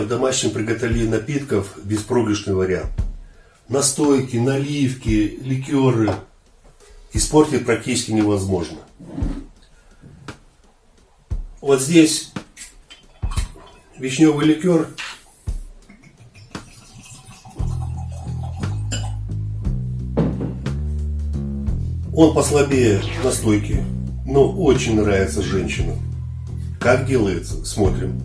в домашнем приготовлении напитков беспроигрышный вариант. Настойки, наливки, ликеры испортить практически невозможно. Вот здесь вишневый ликер. Он послабее настойки, но очень нравится женщинам. Как делается, смотрим.